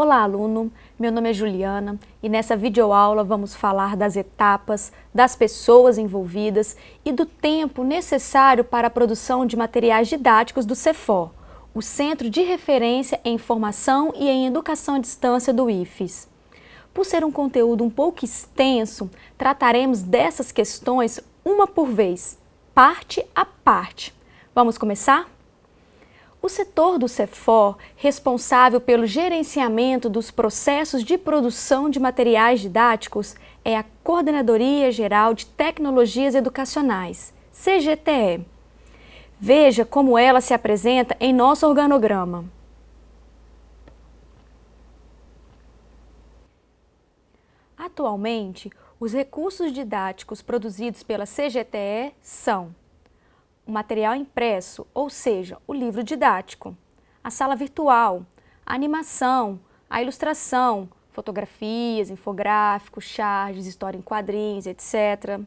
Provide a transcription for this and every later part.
Olá, aluno! Meu nome é Juliana e nessa videoaula vamos falar das etapas, das pessoas envolvidas e do tempo necessário para a produção de materiais didáticos do CEFOR, o Centro de Referência em Informação e em Educação à Distância do IFES. Por ser um conteúdo um pouco extenso, trataremos dessas questões uma por vez, parte a parte. Vamos começar? O setor do CEFOR, responsável pelo gerenciamento dos processos de produção de materiais didáticos, é a Coordenadoria Geral de Tecnologias Educacionais, CGTE. Veja como ela se apresenta em nosso organograma. Atualmente, os recursos didáticos produzidos pela CGTE são o material impresso, ou seja, o livro didático, a sala virtual, a animação, a ilustração, fotografias, infográficos, charges, história em quadrinhos, etc.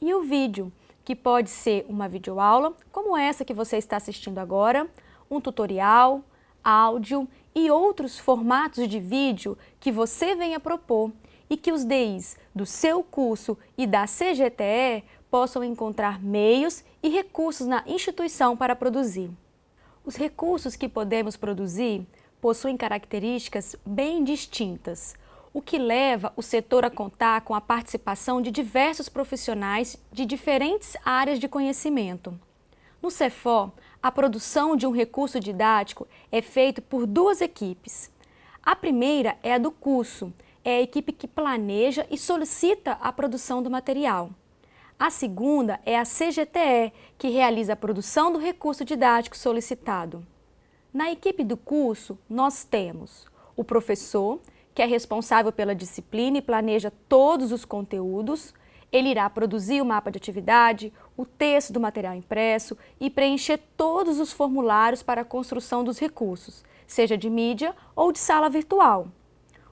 E o vídeo, que pode ser uma videoaula, como essa que você está assistindo agora, um tutorial, áudio e outros formatos de vídeo que você venha propor e que os DIs do seu curso e da CGTE possam encontrar meios e recursos na instituição para produzir. Os recursos que podemos produzir possuem características bem distintas, o que leva o setor a contar com a participação de diversos profissionais de diferentes áreas de conhecimento. No CEFO, a produção de um recurso didático é feita por duas equipes. A primeira é a do curso, é a equipe que planeja e solicita a produção do material. A segunda é a CGTE, que realiza a produção do recurso didático solicitado. Na equipe do curso, nós temos o professor, que é responsável pela disciplina e planeja todos os conteúdos, ele irá produzir o mapa de atividade, o texto do material impresso e preencher todos os formulários para a construção dos recursos, seja de mídia ou de sala virtual.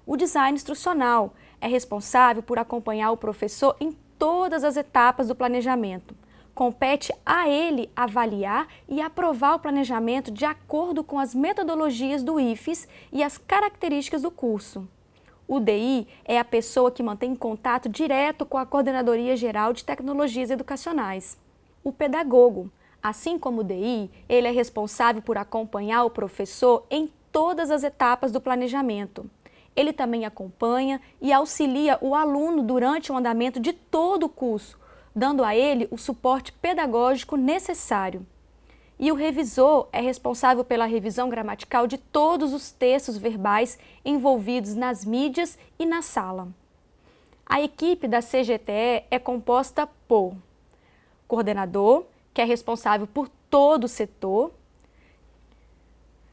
O design instrucional é responsável por acompanhar o professor em todas as etapas do planejamento. Compete a ele avaliar e aprovar o planejamento de acordo com as metodologias do IFES e as características do curso. O DI é a pessoa que mantém contato direto com a Coordenadoria Geral de Tecnologias Educacionais. O pedagogo, assim como o DI, ele é responsável por acompanhar o professor em todas as etapas do planejamento. Ele também acompanha e auxilia o aluno durante o andamento de todo o curso, dando a ele o suporte pedagógico necessário. E o revisor é responsável pela revisão gramatical de todos os textos verbais envolvidos nas mídias e na sala. A equipe da CGTE é composta por coordenador, que é responsável por todo o setor,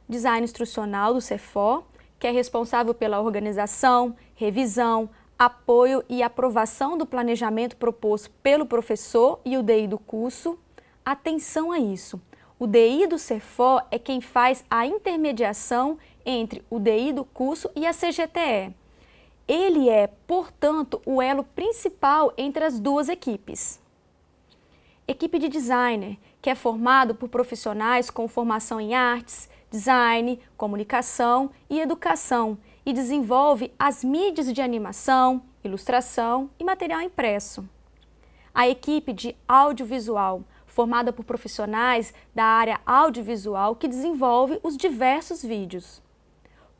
design instrucional do CEFOR, que é responsável pela organização, revisão, apoio e aprovação do planejamento proposto pelo professor e o DI do curso. Atenção a isso! O DI do CEFO é quem faz a intermediação entre o DI do curso e a CGTE. Ele é, portanto, o elo principal entre as duas equipes. Equipe de designer, que é formado por profissionais com formação em artes, design, comunicação e educação e desenvolve as mídias de animação, ilustração e material impresso. A equipe de audiovisual, formada por profissionais da área audiovisual que desenvolve os diversos vídeos.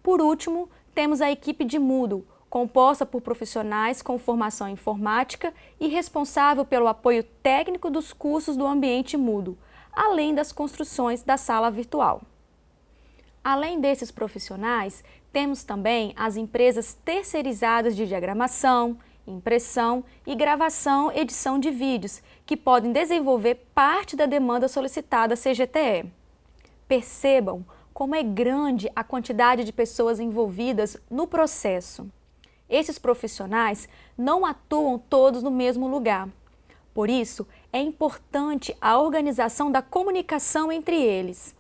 Por último, temos a equipe de Moodle, composta por profissionais com formação informática e responsável pelo apoio técnico dos cursos do ambiente Moodle, além das construções da sala virtual. Além desses profissionais, temos também as empresas terceirizadas de diagramação, impressão e gravação edição de vídeos, que podem desenvolver parte da demanda solicitada à CGTE. Percebam como é grande a quantidade de pessoas envolvidas no processo. Esses profissionais não atuam todos no mesmo lugar. Por isso, é importante a organização da comunicação entre eles.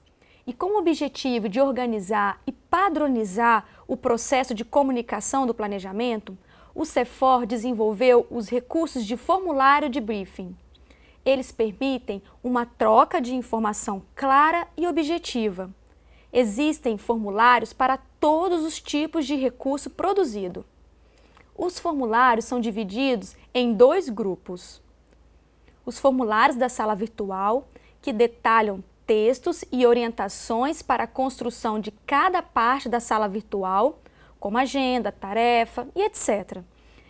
E com o objetivo de organizar e padronizar o processo de comunicação do planejamento, o CEFOR desenvolveu os recursos de formulário de briefing. Eles permitem uma troca de informação clara e objetiva. existem formulários para todos os tipos de recurso produzido. Os formulários são divididos em dois grupos. Os formulários da sala virtual, que detalham textos e orientações para a construção de cada parte da sala virtual, como agenda, tarefa e etc.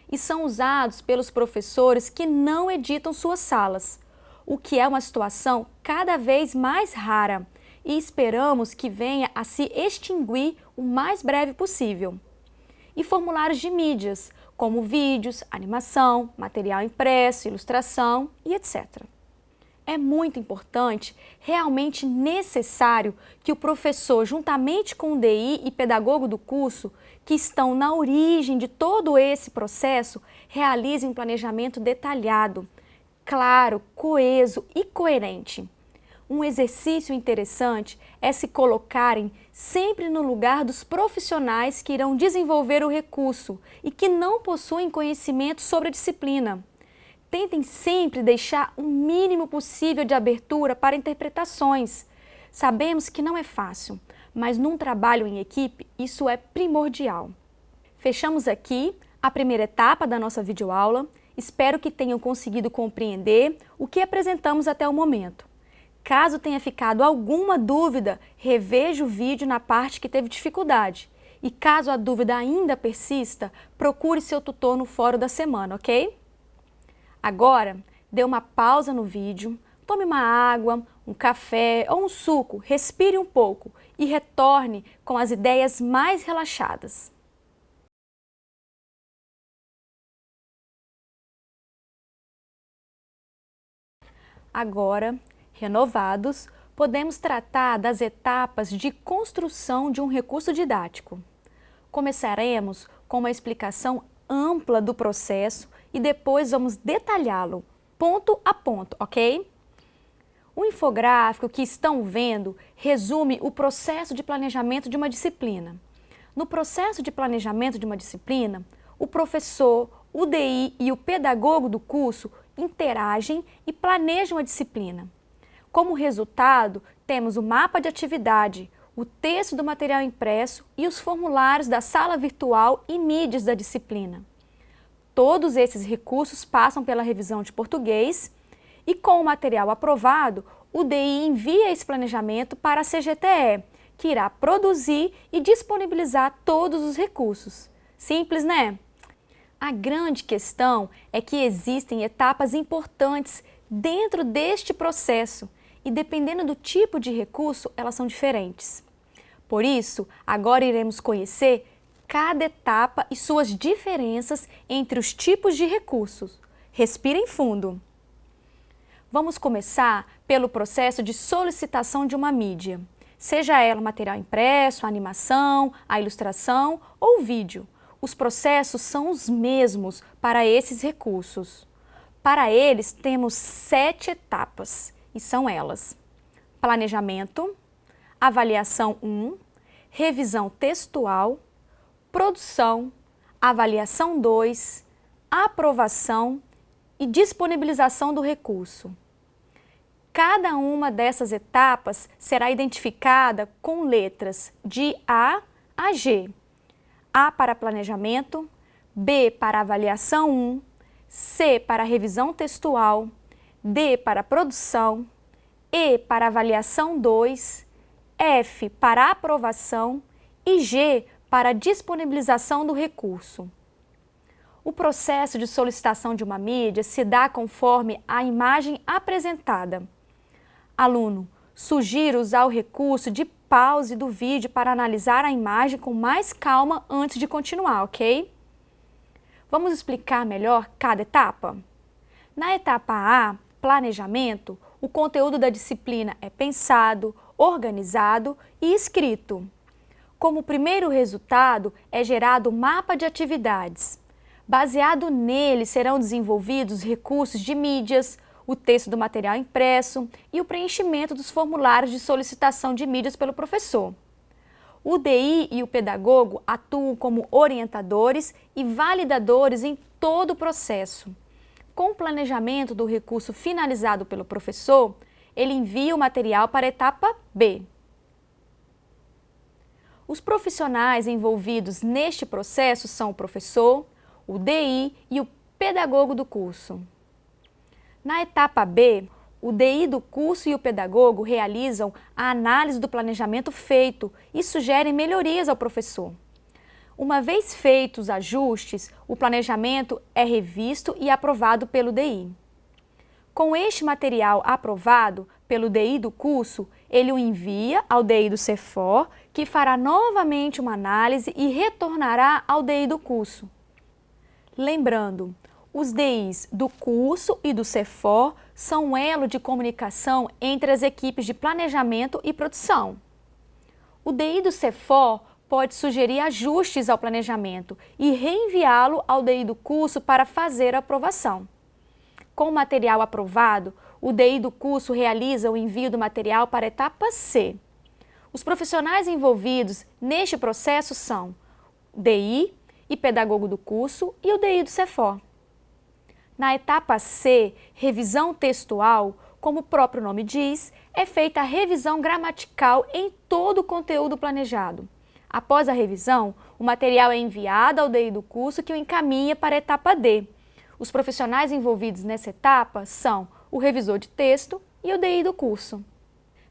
E são usados pelos professores que não editam suas salas, o que é uma situação cada vez mais rara e esperamos que venha a se extinguir o mais breve possível. E formulários de mídias, como vídeos, animação, material impresso, ilustração e etc é muito importante, realmente necessário que o professor, juntamente com o DI e pedagogo do curso, que estão na origem de todo esse processo, realizem um planejamento detalhado, claro, coeso e coerente. Um exercício interessante é se colocarem sempre no lugar dos profissionais que irão desenvolver o recurso e que não possuem conhecimento sobre a disciplina tentem sempre deixar o mínimo possível de abertura para interpretações. Sabemos que não é fácil, mas num trabalho em equipe isso é primordial. Fechamos aqui a primeira etapa da nossa videoaula. Espero que tenham conseguido compreender o que apresentamos até o momento. Caso tenha ficado alguma dúvida, reveja o vídeo na parte que teve dificuldade. E caso a dúvida ainda persista, procure seu tutor no fórum da semana, ok? Agora, dê uma pausa no vídeo, tome uma água, um café ou um suco, respire um pouco e retorne com as ideias mais relaxadas. Agora, renovados, podemos tratar das etapas de construção de um recurso didático. Começaremos com uma explicação ampla do processo e depois vamos detalhá-lo ponto a ponto, ok? O infográfico que estão vendo resume o processo de planejamento de uma disciplina. No processo de planejamento de uma disciplina, o professor, o DI e o pedagogo do curso interagem e planejam a disciplina. Como resultado, temos o mapa de atividade, o texto do material impresso e os formulários da sala virtual e mídias da disciplina. Todos esses recursos passam pela revisão de português e com o material aprovado, o DI envia esse planejamento para a CGTE, que irá produzir e disponibilizar todos os recursos. Simples, né? A grande questão é que existem etapas importantes dentro deste processo e dependendo do tipo de recurso, elas são diferentes. Por isso, agora iremos conhecer cada etapa e suas diferenças entre os tipos de recursos. Respirem fundo. Vamos começar pelo processo de solicitação de uma mídia, seja ela material impresso, a animação, a ilustração ou vídeo. Os processos são os mesmos para esses recursos. Para eles, temos sete etapas, e são elas. Planejamento, avaliação 1, revisão textual, produção, avaliação 2, aprovação e disponibilização do recurso. Cada uma dessas etapas será identificada com letras de A a G. A para planejamento, B para avaliação 1, C para revisão textual, D para produção, E para avaliação 2, F para aprovação e G para a disponibilização do recurso. O processo de solicitação de uma mídia se dá conforme a imagem apresentada. Aluno, sugiro usar o recurso de pause do vídeo para analisar a imagem com mais calma antes de continuar, ok? Vamos explicar melhor cada etapa? Na etapa A, planejamento, o conteúdo da disciplina é pensado, organizado e escrito. Como primeiro resultado, é gerado um mapa de atividades. Baseado nele, serão desenvolvidos recursos de mídias, o texto do material impresso e o preenchimento dos formulários de solicitação de mídias pelo professor. O DI e o pedagogo atuam como orientadores e validadores em todo o processo. Com o planejamento do recurso finalizado pelo professor, ele envia o material para a etapa B. Os profissionais envolvidos neste processo são o professor, o DI e o pedagogo do curso. Na etapa B, o DI do curso e o pedagogo realizam a análise do planejamento feito e sugerem melhorias ao professor. Uma vez feitos os ajustes, o planejamento é revisto e aprovado pelo DI. Com este material aprovado pelo DI do curso, ele o envia ao DI do CEFOR, que fará novamente uma análise e retornará ao DI do curso. Lembrando, os DIs do curso e do CEFOR são um elo de comunicação entre as equipes de planejamento e produção. O DI do CEFOR pode sugerir ajustes ao planejamento e reenviá-lo ao DI do curso para fazer a aprovação. Com o material aprovado, o DI do curso realiza o envio do material para a etapa C. Os profissionais envolvidos neste processo são DI e pedagogo do curso e o DI do CEFOR. Na etapa C, revisão textual, como o próprio nome diz, é feita a revisão gramatical em todo o conteúdo planejado. Após a revisão, o material é enviado ao DI do curso que o encaminha para a etapa D. Os profissionais envolvidos nessa etapa são o revisor de texto e o DI do curso.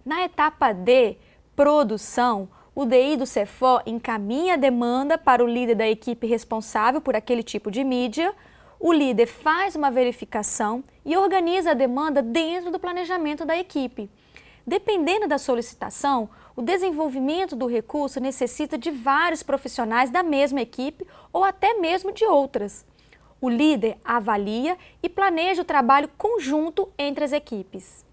Na etapa D, produção, o DI do Cefor encaminha a demanda para o líder da equipe responsável por aquele tipo de mídia, o líder faz uma verificação e organiza a demanda dentro do planejamento da equipe. Dependendo da solicitação, o desenvolvimento do recurso necessita de vários profissionais da mesma equipe ou até mesmo de outras. O líder avalia e planeja o trabalho conjunto entre as equipes.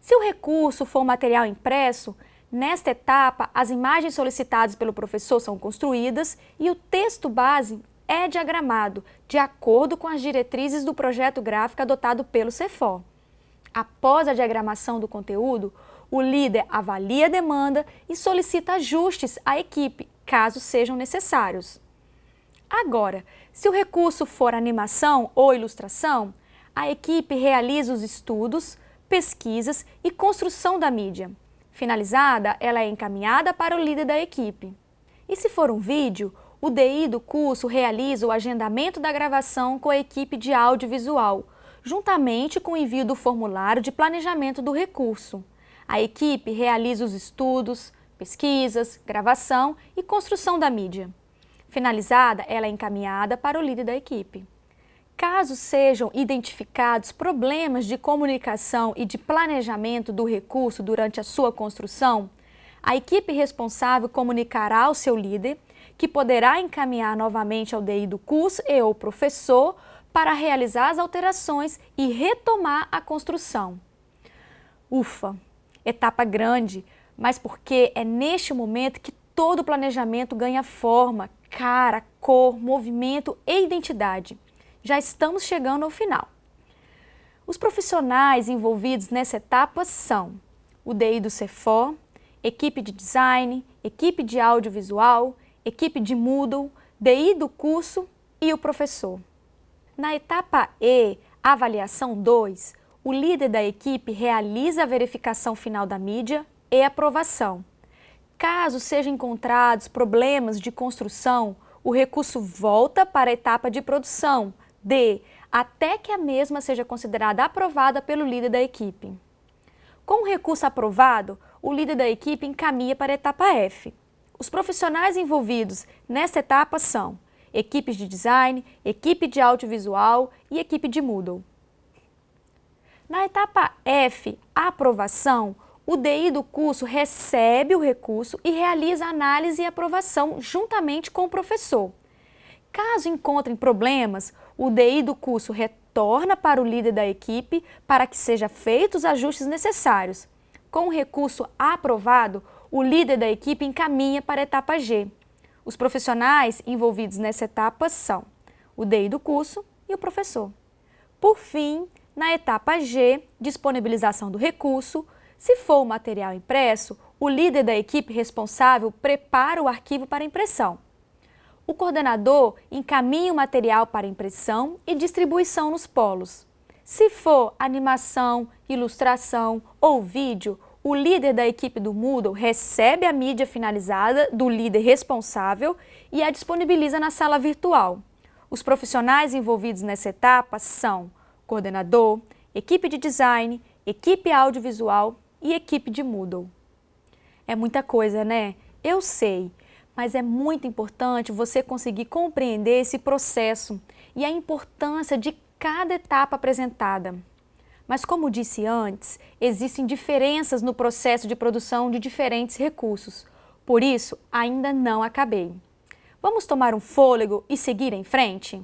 Se o recurso for material impresso, Nesta etapa, as imagens solicitadas pelo professor são construídas e o texto base é diagramado, de acordo com as diretrizes do projeto gráfico adotado pelo CEFOR. Após a diagramação do conteúdo, o líder avalia a demanda e solicita ajustes à equipe, caso sejam necessários. Agora, se o recurso for animação ou ilustração, a equipe realiza os estudos, pesquisas e construção da mídia. Finalizada, ela é encaminhada para o líder da equipe. E se for um vídeo, o DI do curso realiza o agendamento da gravação com a equipe de audiovisual, juntamente com o envio do formulário de planejamento do recurso. A equipe realiza os estudos, pesquisas, gravação e construção da mídia. Finalizada, ela é encaminhada para o líder da equipe. Caso sejam identificados problemas de comunicação e de planejamento do recurso durante a sua construção, a equipe responsável comunicará ao seu líder, que poderá encaminhar novamente ao DI do curso e ou professor para realizar as alterações e retomar a construção. Ufa! Etapa grande, mas porque é neste momento que todo o planejamento ganha forma, cara, cor, movimento e identidade já estamos chegando ao final. Os profissionais envolvidos nessa etapa são o DI do Cefor, equipe de design, equipe de audiovisual, equipe de Moodle, DI do curso e o professor. Na etapa E, avaliação 2, o líder da equipe realiza a verificação final da mídia e aprovação. Caso sejam encontrados problemas de construção, o recurso volta para a etapa de produção, D. Até que a mesma seja considerada aprovada pelo líder da equipe. Com o recurso aprovado, o líder da equipe encaminha para a etapa F. Os profissionais envolvidos nesta etapa são equipes de design, equipe de audiovisual e equipe de Moodle. Na etapa F, a aprovação, o DI do curso recebe o recurso e realiza análise e aprovação juntamente com o professor. Caso encontrem problemas, o DI do curso retorna para o líder da equipe para que sejam feitos os ajustes necessários. Com o recurso aprovado, o líder da equipe encaminha para a etapa G. Os profissionais envolvidos nessa etapa são o DI do curso e o professor. Por fim, na etapa G, disponibilização do recurso, se for o material impresso, o líder da equipe responsável prepara o arquivo para impressão o coordenador encaminha o material para impressão e distribuição nos polos. Se for animação, ilustração ou vídeo, o líder da equipe do Moodle recebe a mídia finalizada do líder responsável e a disponibiliza na sala virtual. Os profissionais envolvidos nessa etapa são coordenador, equipe de design, equipe audiovisual e equipe de Moodle. É muita coisa, né? Eu sei, mas é muito importante você conseguir compreender esse processo e a importância de cada etapa apresentada. Mas como disse antes, existem diferenças no processo de produção de diferentes recursos. Por isso, ainda não acabei. Vamos tomar um fôlego e seguir em frente?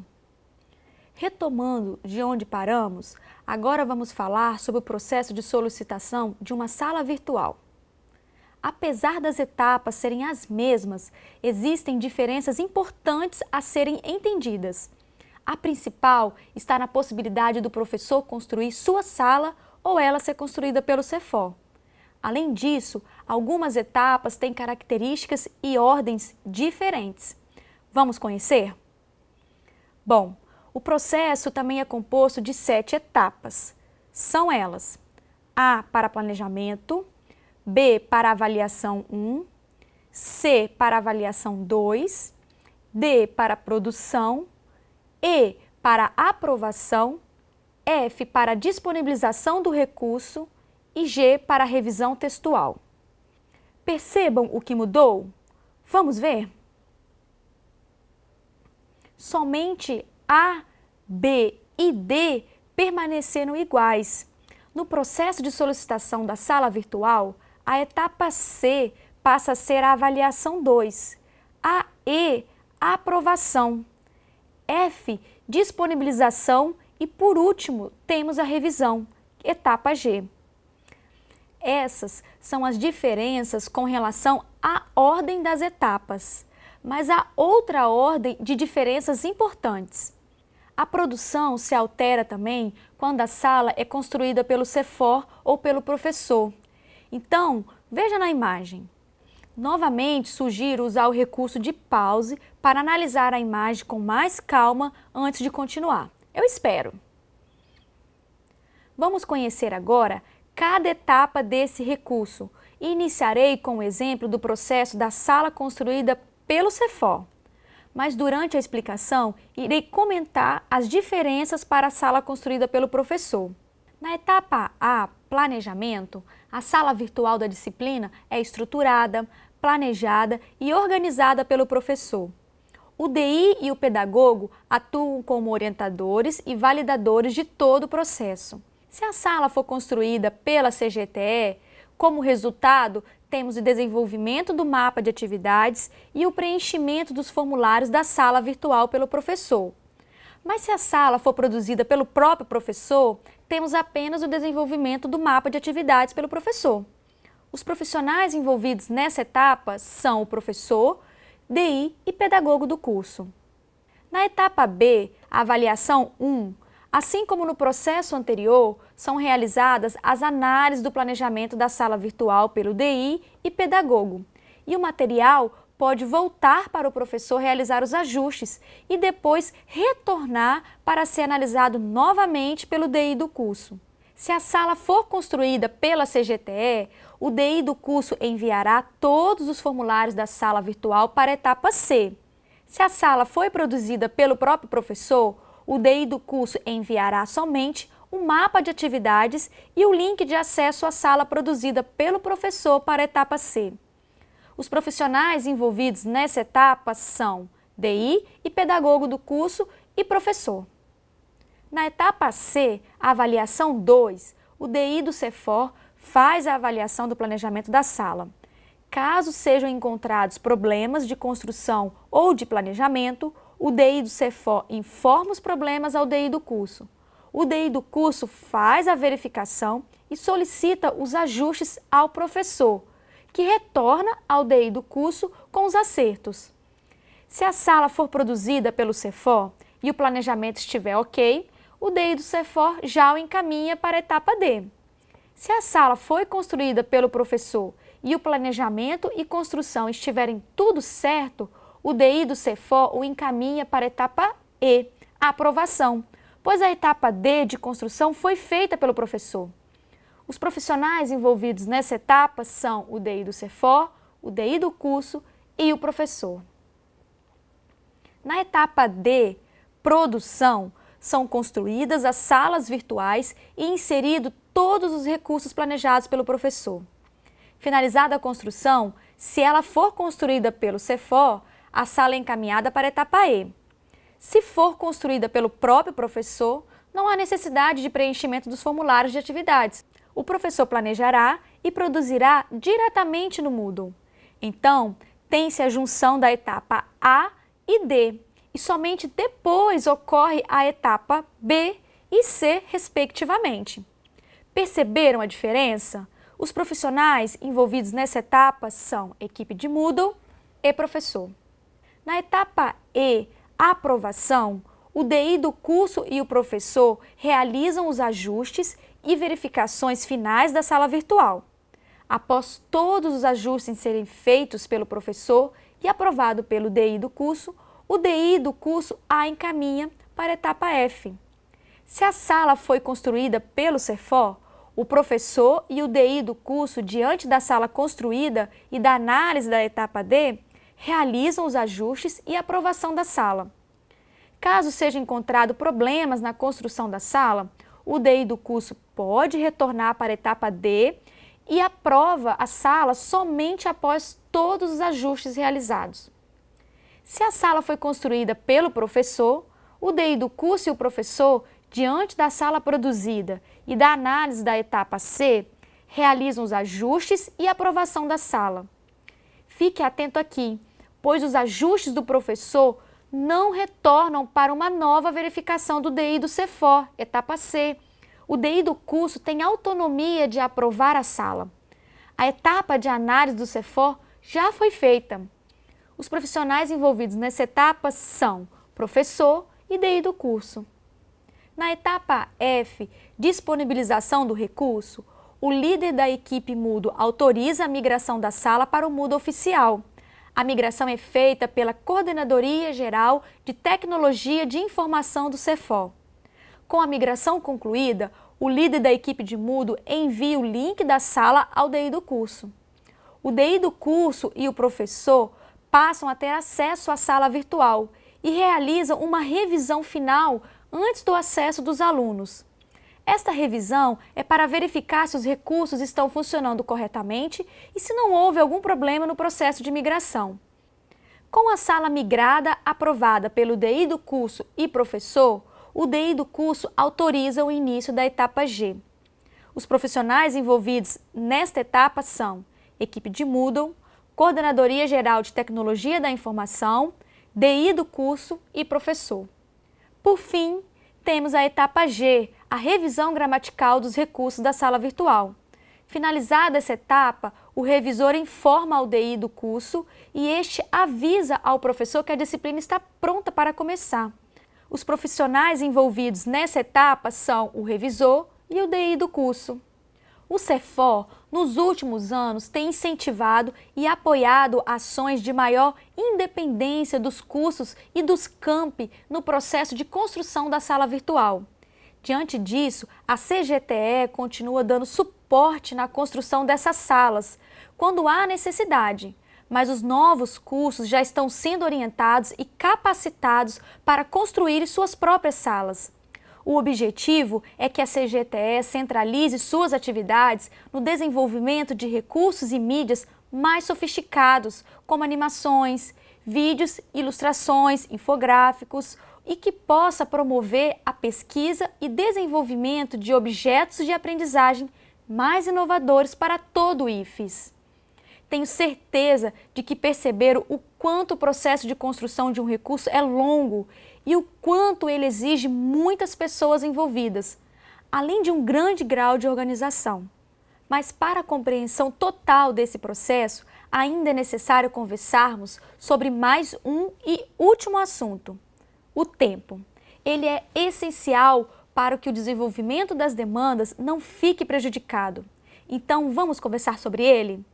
Retomando de onde paramos, agora vamos falar sobre o processo de solicitação de uma sala virtual. Apesar das etapas serem as mesmas, existem diferenças importantes a serem entendidas. A principal está na possibilidade do professor construir sua sala ou ela ser construída pelo CEFOR. Além disso, algumas etapas têm características e ordens diferentes. Vamos conhecer? Bom, o processo também é composto de sete etapas. São elas A para planejamento, B para avaliação 1, C para avaliação 2, D para produção, e para aprovação, F para disponibilização do recurso e G para revisão textual. Percebam o que mudou? Vamos ver? Somente A, B e D permaneceram iguais. No processo de solicitação da sala virtual, a etapa C passa a ser a avaliação 2, a E, a aprovação. F, disponibilização e, por último, temos a revisão, etapa G. Essas são as diferenças com relação à ordem das etapas, mas há outra ordem de diferenças importantes. A produção se altera também quando a sala é construída pelo CEFOR ou pelo professor. Então, veja na imagem. Novamente, sugiro usar o recurso de pause para analisar a imagem com mais calma antes de continuar. Eu espero! Vamos conhecer agora cada etapa desse recurso. Iniciarei com o exemplo do processo da sala construída pelo CEFOR. Mas durante a explicação, irei comentar as diferenças para a sala construída pelo professor. Na etapa A, planejamento, a sala virtual da disciplina é estruturada, planejada e organizada pelo professor. O DI e o pedagogo atuam como orientadores e validadores de todo o processo. Se a sala for construída pela CGTE, como resultado, temos o desenvolvimento do mapa de atividades e o preenchimento dos formulários da sala virtual pelo professor. Mas se a sala for produzida pelo próprio professor, temos apenas o desenvolvimento do mapa de atividades pelo professor. Os profissionais envolvidos nessa etapa são o professor, DI e pedagogo do curso. Na etapa B, avaliação 1, assim como no processo anterior, são realizadas as análises do planejamento da sala virtual pelo DI e pedagogo. E o material pode voltar para o professor realizar os ajustes e depois retornar para ser analisado novamente pelo DI do curso. Se a sala for construída pela CGTE, o DI do curso enviará todos os formulários da sala virtual para a etapa C. Se a sala foi produzida pelo próprio professor, o DI do curso enviará somente o mapa de atividades e o link de acesso à sala produzida pelo professor para a etapa C. Os profissionais envolvidos nessa etapa são DI e pedagogo do curso e professor. Na etapa C, avaliação 2, o DI do CEFOR faz a avaliação do planejamento da sala. Caso sejam encontrados problemas de construção ou de planejamento, o DI do CEFOR informa os problemas ao DI do curso. O DI do curso faz a verificação e solicita os ajustes ao professor, que retorna ao DI do curso com os acertos. Se a sala for produzida pelo CEFOR e o planejamento estiver ok, o DI do CEFOR já o encaminha para a etapa D. Se a sala foi construída pelo professor e o planejamento e construção estiverem tudo certo, o DI do CEFOR o encaminha para a etapa E, a aprovação, pois a etapa D de construção foi feita pelo professor. Os profissionais envolvidos nessa etapa são o DI do CEFOR, o DI do curso e o professor. Na etapa D, produção, são construídas as salas virtuais e inserido todos os recursos planejados pelo professor. Finalizada a construção, se ela for construída pelo CEFOR, a sala é encaminhada para a etapa E. Se for construída pelo próprio professor, não há necessidade de preenchimento dos formulários de atividades. O professor planejará e produzirá diretamente no Moodle. Então, tem-se a junção da etapa A e D, e somente depois ocorre a etapa B e C, respectivamente. Perceberam a diferença? Os profissionais envolvidos nessa etapa são equipe de Moodle e professor. Na etapa E, aprovação, o DI do curso e o professor realizam os ajustes e verificações finais da sala virtual. Após todos os ajustes serem feitos pelo professor e aprovado pelo DI do curso, o DI do curso A encaminha para a etapa F. Se a sala foi construída pelo CEFOR, o professor e o DI do curso, diante da sala construída e da análise da etapa D, realizam os ajustes e aprovação da sala. Caso seja encontrado problemas na construção da sala, o DI do curso pode retornar para a etapa D e aprova a sala somente após todos os ajustes realizados. Se a sala foi construída pelo professor, o DI do curso e o professor, diante da sala produzida e da análise da etapa C, realizam os ajustes e aprovação da sala. Fique atento aqui, pois os ajustes do professor não retornam para uma nova verificação do DI do CEFOR, etapa C. O DI do curso tem autonomia de aprovar a sala. A etapa de análise do CEFOR já foi feita. Os profissionais envolvidos nessa etapa são professor e DI do curso. Na etapa F, disponibilização do recurso, o líder da equipe Mudo autoriza a migração da sala para o Mudo oficial. A migração é feita pela Coordenadoria Geral de Tecnologia de Informação do CEFOL. Com a migração concluída, o líder da equipe de Mudo envia o link da sala ao DI do curso. O DI do curso e o professor passam a ter acesso à sala virtual e realizam uma revisão final antes do acesso dos alunos. Esta revisão é para verificar se os recursos estão funcionando corretamente e se não houve algum problema no processo de migração. Com a sala migrada aprovada pelo DI do curso e professor, o DI do curso autoriza o início da etapa G. Os profissionais envolvidos nesta etapa são equipe de Moodle, Coordenadoria Geral de Tecnologia da Informação, DI do curso e professor. Por fim, temos a etapa G, a revisão gramatical dos recursos da sala virtual. Finalizada essa etapa, o revisor informa ao DI do curso e este avisa ao professor que a disciplina está pronta para começar. Os profissionais envolvidos nessa etapa são o revisor e o DI do curso. O CEFOR, nos últimos anos, tem incentivado e apoiado ações de maior independência dos cursos e dos campi no processo de construção da sala virtual. Diante disso, a CGTE continua dando suporte na construção dessas salas, quando há necessidade, mas os novos cursos já estão sendo orientados e capacitados para construir suas próprias salas. O objetivo é que a CGTE centralize suas atividades no desenvolvimento de recursos e mídias mais sofisticados, como animações, vídeos, ilustrações, infográficos, e que possa promover a pesquisa e desenvolvimento de objetos de aprendizagem mais inovadores para todo o IFES. Tenho certeza de que perceberam o quanto o processo de construção de um recurso é longo e o quanto ele exige muitas pessoas envolvidas, além de um grande grau de organização. Mas para a compreensão total desse processo, ainda é necessário conversarmos sobre mais um e último assunto, o tempo. Ele é essencial para que o desenvolvimento das demandas não fique prejudicado. Então, vamos conversar sobre ele?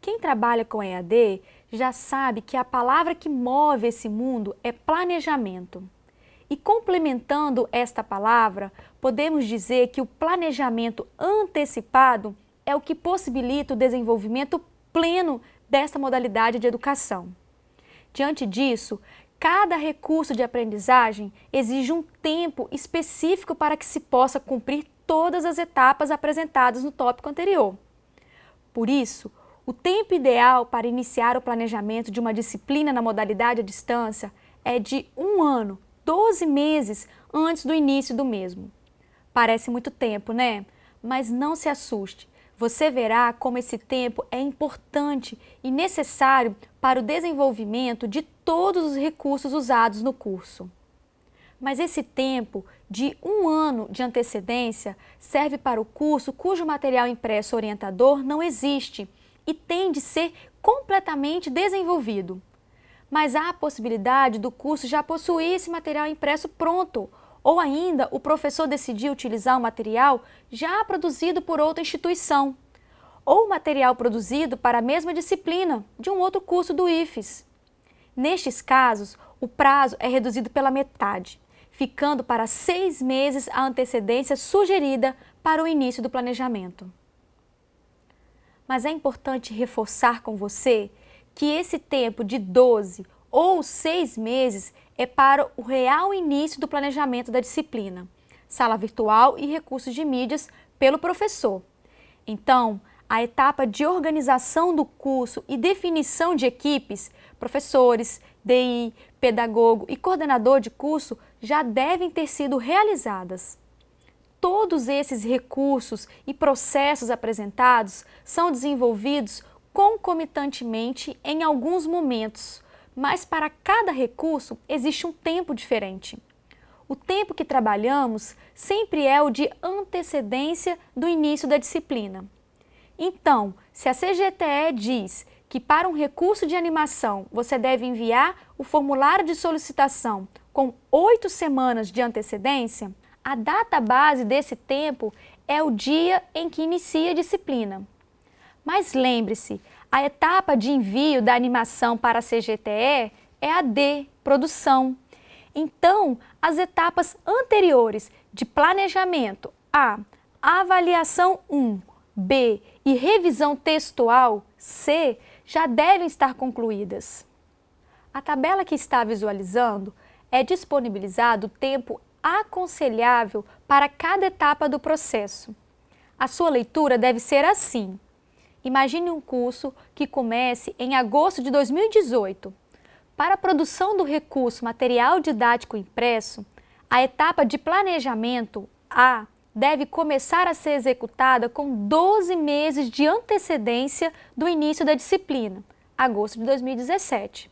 Quem trabalha com EAD já sabe que a palavra que move esse mundo é planejamento. E complementando esta palavra, podemos dizer que o planejamento antecipado é o que possibilita o desenvolvimento pleno desta modalidade de educação. Diante disso, cada recurso de aprendizagem exige um tempo específico para que se possa cumprir todas as etapas apresentadas no tópico anterior. Por isso, o tempo ideal para iniciar o planejamento de uma disciplina na modalidade à distância é de um ano, 12 meses antes do início do mesmo. Parece muito tempo, né? Mas não se assuste, você verá como esse tempo é importante e necessário para o desenvolvimento de todos os recursos usados no curso. Mas esse tempo de um ano de antecedência serve para o curso cujo material impresso orientador não existe e tem de ser completamente desenvolvido. Mas há a possibilidade do curso já possuir esse material impresso pronto, ou ainda o professor decidir utilizar o material já produzido por outra instituição, ou material produzido para a mesma disciplina de um outro curso do IFES. Nestes casos, o prazo é reduzido pela metade, ficando para seis meses a antecedência sugerida para o início do planejamento. Mas é importante reforçar com você que esse tempo de 12 ou seis meses é para o real início do planejamento da disciplina, sala virtual e recursos de mídias pelo professor. Então, a etapa de organização do curso e definição de equipes, professores, DI, pedagogo e coordenador de curso já devem ter sido realizadas. Todos esses recursos e processos apresentados são desenvolvidos concomitantemente em alguns momentos, mas para cada recurso existe um tempo diferente. O tempo que trabalhamos sempre é o de antecedência do início da disciplina. Então, se a CGTE diz que para um recurso de animação você deve enviar o formulário de solicitação com oito semanas de antecedência, a data base desse tempo é o dia em que inicia a disciplina. Mas lembre-se, a etapa de envio da animação para a CGTE é a D, produção. Então, as etapas anteriores de planejamento, A, avaliação 1, B e revisão textual, C, já devem estar concluídas. A tabela que está visualizando é disponibilizado o tempo aconselhável para cada etapa do processo. A sua leitura deve ser assim. Imagine um curso que comece em agosto de 2018. Para a produção do recurso material didático impresso, a etapa de planejamento A deve começar a ser executada com 12 meses de antecedência do início da disciplina, agosto de 2017.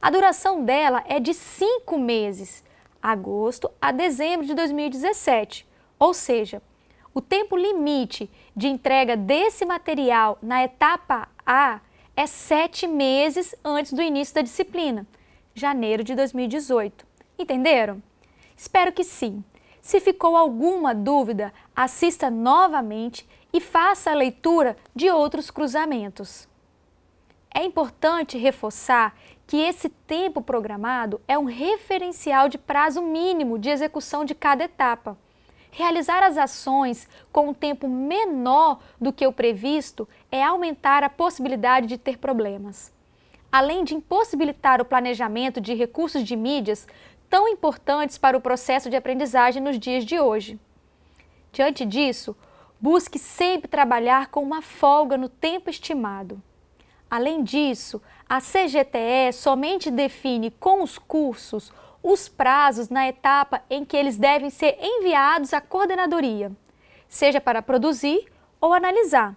A duração dela é de 5 meses, agosto a dezembro de 2017, ou seja, o tempo limite de entrega desse material na etapa A é sete meses antes do início da disciplina, janeiro de 2018. Entenderam? Espero que sim. Se ficou alguma dúvida, assista novamente e faça a leitura de outros cruzamentos. É importante reforçar que esse tempo programado é um referencial de prazo mínimo de execução de cada etapa. Realizar as ações com um tempo menor do que o previsto é aumentar a possibilidade de ter problemas. Além de impossibilitar o planejamento de recursos de mídias tão importantes para o processo de aprendizagem nos dias de hoje. Diante disso, busque sempre trabalhar com uma folga no tempo estimado. Além disso, a CGTE somente define com os cursos os prazos na etapa em que eles devem ser enviados à coordenadoria, seja para produzir ou analisar.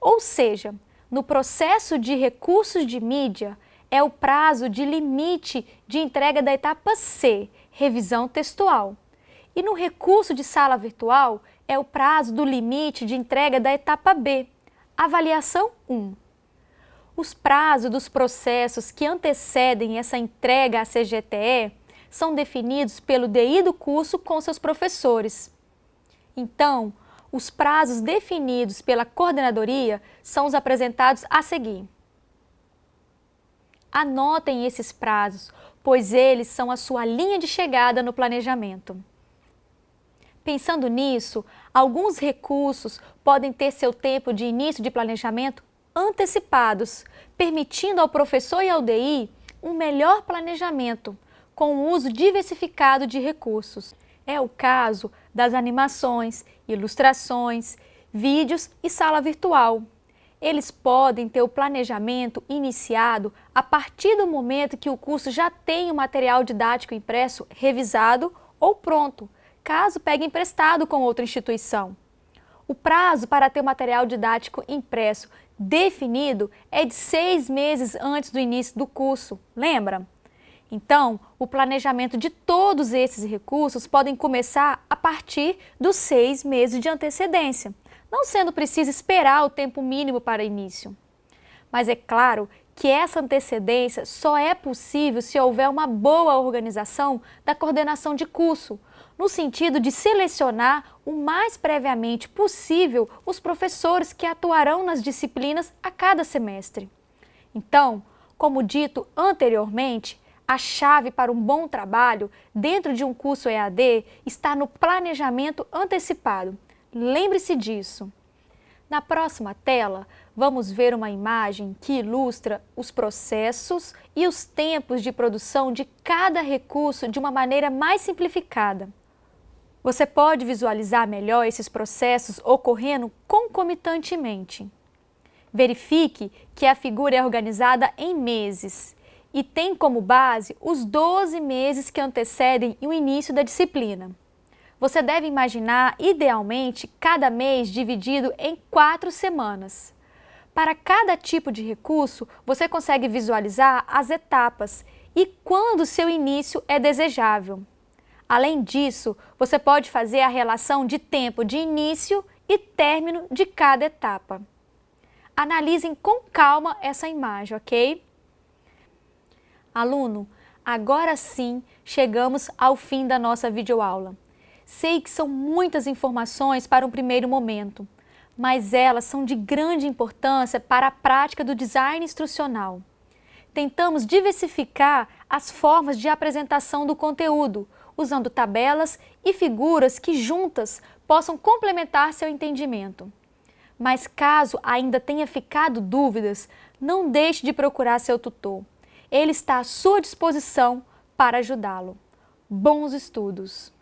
Ou seja, no processo de recursos de mídia, é o prazo de limite de entrega da etapa C, revisão textual. E no recurso de sala virtual, é o prazo do limite de entrega da etapa B, avaliação 1. Os prazos dos processos que antecedem essa entrega à CGTE são definidos pelo DI do curso com seus professores. Então, os prazos definidos pela coordenadoria são os apresentados a seguir. Anotem esses prazos, pois eles são a sua linha de chegada no planejamento. Pensando nisso, alguns recursos podem ter seu tempo de início de planejamento antecipados, permitindo ao professor e ao DI um melhor planejamento, com o uso diversificado de recursos. É o caso das animações, ilustrações, vídeos e sala virtual. Eles podem ter o planejamento iniciado a partir do momento que o curso já tem o material didático impresso revisado ou pronto, caso pegue emprestado com outra instituição. O prazo para ter o material didático impresso definido é de seis meses antes do início do curso, lembra? Então, o planejamento de todos esses recursos podem começar a partir dos seis meses de antecedência, não sendo preciso esperar o tempo mínimo para início. Mas é claro que essa antecedência só é possível se houver uma boa organização da coordenação de curso, no sentido de selecionar o mais previamente possível os professores que atuarão nas disciplinas a cada semestre. Então, como dito anteriormente, a chave para um bom trabalho dentro de um curso EAD está no planejamento antecipado. Lembre-se disso. Na próxima tela, vamos ver uma imagem que ilustra os processos e os tempos de produção de cada recurso de uma maneira mais simplificada. Você pode visualizar melhor esses processos ocorrendo concomitantemente. Verifique que a figura é organizada em meses e tem como base os 12 meses que antecedem o início da disciplina. Você deve imaginar, idealmente, cada mês dividido em quatro semanas. Para cada tipo de recurso, você consegue visualizar as etapas e quando seu início é desejável. Além disso, você pode fazer a relação de tempo de início e término de cada etapa. Analisem com calma essa imagem, ok? Aluno, agora sim chegamos ao fim da nossa videoaula. Sei que são muitas informações para um primeiro momento, mas elas são de grande importância para a prática do design instrucional. Tentamos diversificar as formas de apresentação do conteúdo, usando tabelas e figuras que juntas possam complementar seu entendimento. Mas caso ainda tenha ficado dúvidas, não deixe de procurar seu tutor. Ele está à sua disposição para ajudá-lo. Bons estudos!